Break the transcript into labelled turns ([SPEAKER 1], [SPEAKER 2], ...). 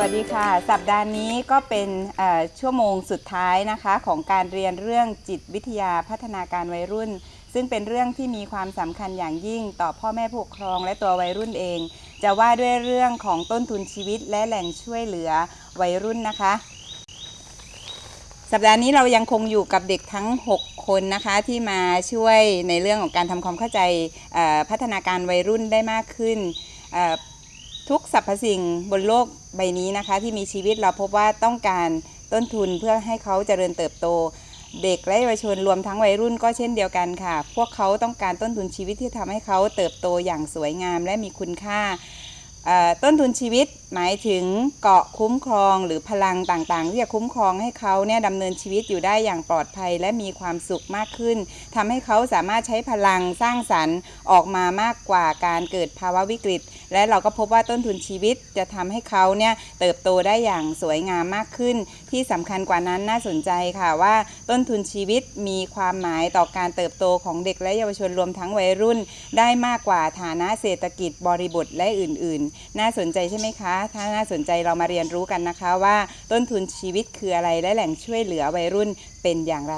[SPEAKER 1] วัสดีค่ะ สัปดาห์นี้ก็เป็นชั่วโมงสุดท้ายนะคะ ของการเรียนเรื่องจิตวิทยาพัฒนาการวัยรุ่น ซึ่งเป็นเรื่องที่มีความสำคัญอย่างยิ่งต่อพ่อแม่ผู้ปกครองและตัววัยรุ่นเอง จะว่าด้วยเรื่องของต้นทุนชีวิตและแหล่งช่วยเหลือวัยรุ่นนะคะ สัปดาห์นี้เรายังคงอยู่กับเด็กทั้ง 6 คนนะคะที่มาช่วยในเรื่องของการทำความเข้าใจพัฒนาการวัยรุ่นได้มากขึ้น ทุกสรรพสิ่งบนโลกใบนี้นะคะ ที่มีชีวิตเราพบว่าต้องการต้นทุนเพื่อให้เขาเจริญเติบโต เด็กและเยาวชนรวมทั้งวัยรุ่นก็เช่นเดียวกันค่ะ พวกเขาต้องการต้นทุนชีวิตที่ทำให้เขาเติบโตอย่างสวยงามและมีคุณค่าต้นทุนชีวิตหมายถึงเกาะคุ้มครองหรือพลังต่างๆที่จะคุ้มครองให้เขาเนี่ยดำเนินชีวิตอยู่ได้อย่างปลอดภัยและมีความสุขมากขึ้นทำให้เขาสามารถใช้พลังสร้างสรรค์ออกมามากกว่าการเกิดภาวะวิกฤต และเราก็พบว่าต้นทุนชีวิตจะทำให้เขาเนี่ยเติบโตได้อย่างสวยงามมากขึ้น ที่สำคัญกว่านั้นน่าสนใจค่ะว่าต้นทุนชีวิตมีความหมายต่อการเติบโตของเด็กและเยาวชนรวมทั้งวัยรุ่น ได้มากกว่าฐานะเศรษฐกิจบริบทและอื่น ๆ น่าสนใจใช่ไหมคะถ้าน่าสนใจเรามาเรียนรู้กันนะคะว่าต้นทุนชีวิตคืออะไรและแหล่งช่วยเหลือวัยรุ่นเป็นอย่างไร